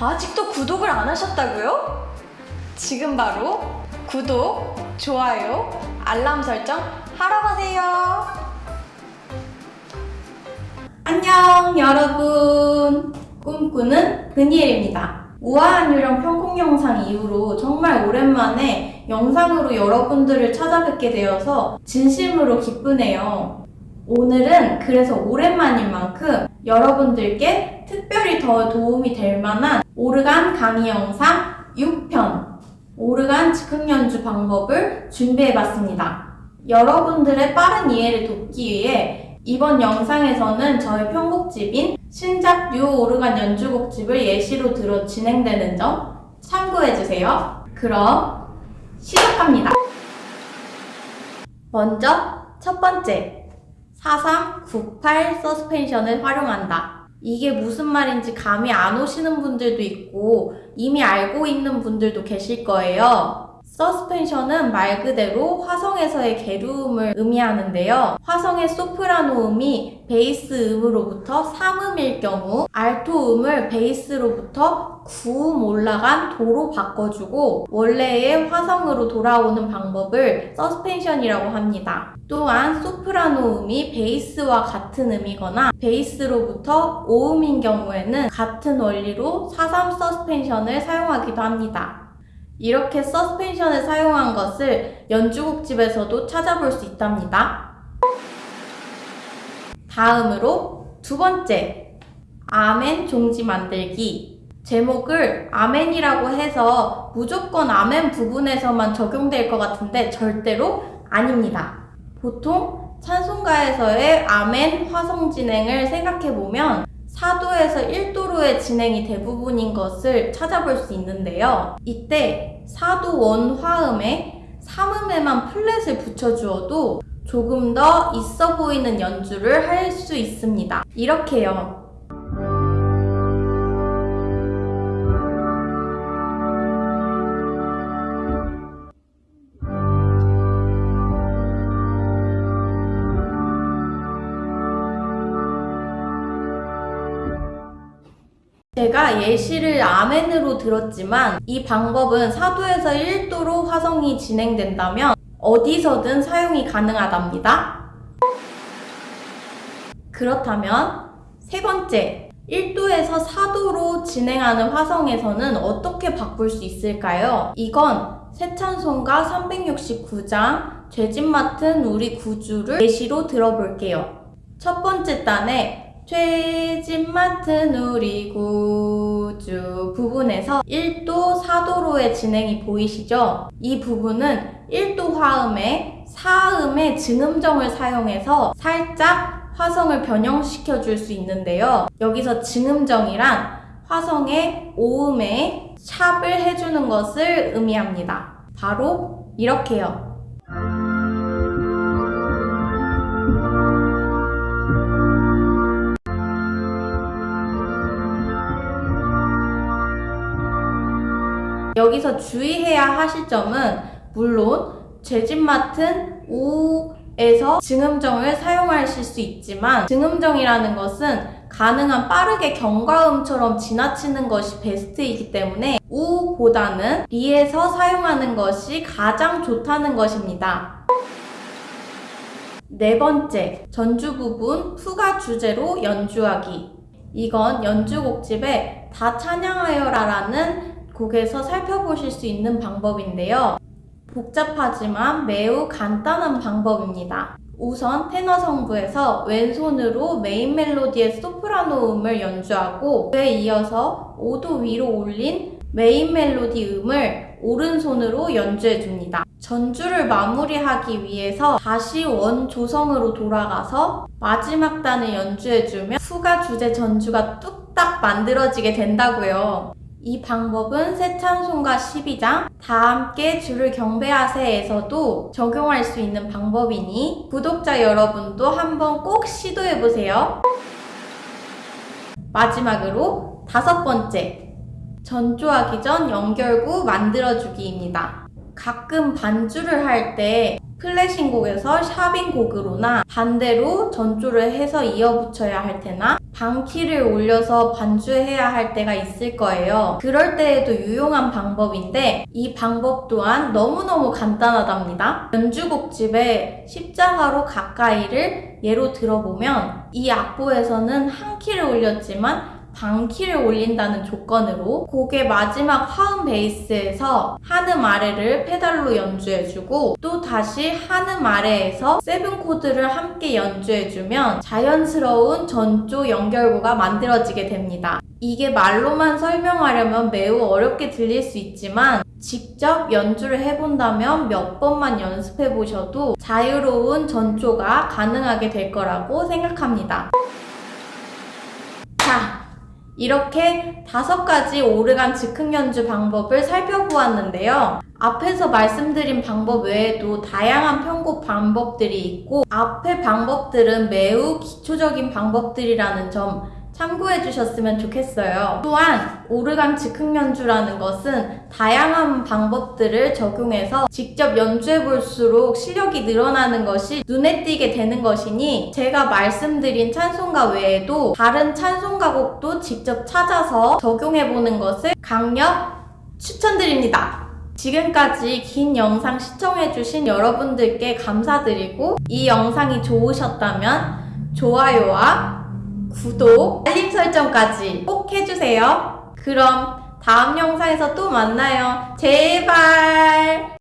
아직도 구독을 안 하셨다고요? 지금 바로 구독, 좋아요, 알람 설정 하러 가세요. 안녕 여러분 꿈꾸는 그니엘입니다 우아한 유령 편곡 영상 이후로 정말 오랜만에 영상으로 여러분들을 찾아뵙게 되어서 진심으로 기쁘네요 오늘은 그래서 오랜만인 만큼 여러분들께 특별히 더 도움이 될 만한 오르간 강의 영상 6편 오르간 즉흥 연주 방법을 준비해봤습니다 여러분들의 빠른 이해를 돕기 위해 이번 영상에서는 저의 편곡집인 신작 뉴 오르간 연주곡집을 예시로 들어 진행되는 점 참고해주세요. 그럼 시작합니다. 먼저 첫 번째 4398 서스펜션을 활용한다. 이게 무슨 말인지 감이 안 오시는 분들도 있고 이미 알고 있는 분들도 계실 거예요. 서스펜션은 말 그대로 화성에서의 계류음을 의미하는데요. 화성의 소프라노 음이 베이스 음으로부터 3음일 경우 알토 음을 베이스로부터 9음 올라간 도로 바꿔주고 원래의 화성으로 돌아오는 방법을 서스펜션이라고 합니다. 또한 소프라노 음이 베이스와 같은 음이거나 베이스로부터 5음인 경우에는 같은 원리로 4-3 서스펜션을 사용하기도 합니다. 이렇게 서스펜션을 사용한 것을 연주곡집에서도 찾아볼 수 있답니다. 다음으로 두 번째, 아멘 종지 만들기. 제목을 아멘이라고 해서 무조건 아멘 부분에서만 적용될 것 같은데 절대로 아닙니다. 보통 찬송가에서의 아멘 화성 진행을 생각해보면 4도에서 1도로의 진행이 대부분인 것을 찾아볼 수 있는데요. 이때 4도 원 화음에 3음에만 플랫을 붙여주어도 조금 더 있어 보이는 연주를 할 수 있습니다. 이렇게요. 제가 예시를 아멘으로 들었지만 이 방법은 4도에서 1도로 화성이 진행된다면 어디서든 사용이 가능하답니다. 그렇다면 세 번째, 1도에서 4도로 진행하는 화성에서는 어떻게 바꿀 수 있을까요? 이건 새찬송가 369장 죄짓 맡은 우리 구주를 예시로 들어볼게요. 첫 번째 단에 죄짓 맡은 우리 구주 부분에서 1도 4도로의 진행이 보이시죠? 이 부분은 1도 화음에 4음의 증음정을 사용해서 살짝 화성을 변형시켜 줄 수 있는데요. 여기서 증음정이란 화성의 5음에 샵을 해주는 것을 의미합니다. 바로 이렇게요. 여기서 주의해야 하실 점은 물론 죄짓 맡은 우에서 증음정을 사용하실 수 있지만 증음정이라는 것은 가능한 빠르게 경과음처럼 지나치는 것이 베스트이기 때문에 우보다는 리에서 사용하는 것이 가장 좋다는 것입니다. 네 번째, 전주 부분 푸가 주제로 연주하기. 이건 연주곡집에 다 찬양하여라 라는 곡에서 살펴보실 수 있는 방법인데요. 복잡하지만 매우 간단한 방법입니다. 우선 테너 성부에서 왼손으로 메인 멜로디의 소프라노 음을 연주하고 그에 이어서 5도 위로 올린 메인 멜로디 음을 오른손으로 연주해 줍니다. 전주를 마무리하기 위해서 다시 원 조성으로 돌아가서 마지막 단을 연주해주면 푸가 주제 전주가 뚝딱 만들어지게 된다고요. 이 방법은 새찬송가 12장 다 함께 주를 경배하세에서도 적용할 수 있는 방법이니 구독자 여러분도 한번 꼭 시도해보세요. 마지막으로 다섯 번째 전조하기 전 연결구 만들어주기입니다. 가끔 반주를 할 때 클래식 곡에서 샵인 곡으로나 반대로 전조를 해서 이어붙여야 할 때나 방키를 올려서 반주해야 할 때가 있을 거예요. 그럴 때에도 유용한 방법인데 이 방법 또한 너무너무 간단하답니다. 연주곡집에 십자가로 가까이를 예로 들어보면 이 악보에서는 한 키를 올렸지만 반키를 올린다는 조건으로 곡의 마지막 화음 베이스에서 한음 아래를 페달로 연주해주고 또 다시 한음 아래에서 seven 코드를 함께 연주해주면 자연스러운 전조 연결고리가 만들어지게 됩니다. 이게 말로만 설명하려면 매우 어렵게 들릴 수 있지만 직접 연주를 해본다면 몇 번만 연습해 보셔도 자유로운 전조가 가능하게 될 거라고 생각합니다. 자, 이렇게 다섯 가지 오르간 즉흥 연주 방법을 살펴보았는데요. 앞에서 말씀드린 방법 외에도 다양한 편곡 방법들이 있고 앞의 방법들은 매우 기초적인 방법들이라는 점 참고해 주셨으면 좋겠어요. 또한 오르간 즉흥 연주라는 것은 다양한 방법들을 적용해서 직접 연주해 볼수록 실력이 늘어나는 것이 눈에 띄게 되는 것이니 제가 말씀드린 찬송가 외에도 다른 찬송가 곡도 직접 찾아서 적용해 보는 것을 강력 추천드립니다. 지금까지 긴 영상 시청해주신 여러분들께 감사드리고 이 영상이 좋으셨다면 좋아요와 구독, 알림 설정까지 꼭 해주세요. 그럼 다음 영상에서 또 만나요. 제발!